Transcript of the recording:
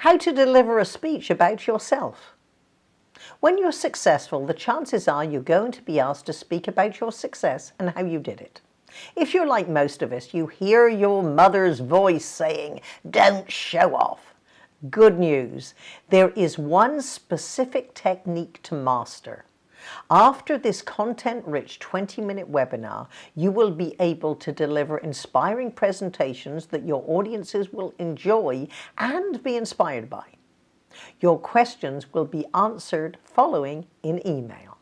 How to deliver a speech about yourself. When you're successful, the chances are you're going to be asked to speak about your success and how you did it. If you're like most of us, you hear your mother's voice saying, don't show off. Good news, there is one specific technique to master. After this content-rich 20-minute webinar, you will be able to deliver inspiring presentations that your audiences will enjoy and be inspired by. Your questions will be answered following in email.